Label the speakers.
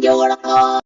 Speaker 1: 柔らか。